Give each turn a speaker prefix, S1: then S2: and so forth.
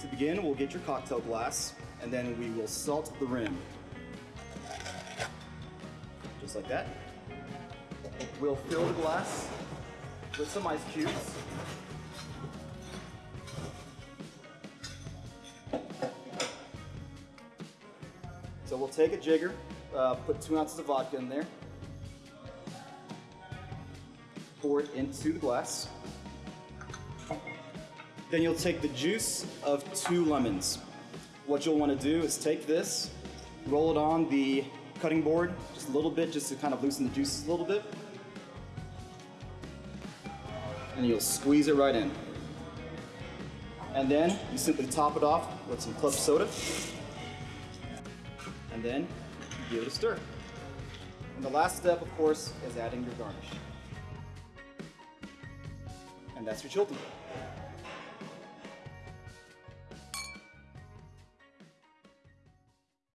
S1: To begin, we'll get your cocktail glass, and then we will salt the rim. Just like that. We'll fill the glass with some ice cubes. So we'll take a jigger, uh, put two ounces of vodka in there, pour it into the glass. Then you'll take the juice of two lemons. What you'll want to do is take this, roll it on the cutting board just a little bit, just to kind of loosen the juices a little bit. And you'll squeeze it right in. And then you simply top it off with some club soda. And then give it a stir. And the last step, of course, is adding your garnish. And that's your Chilton.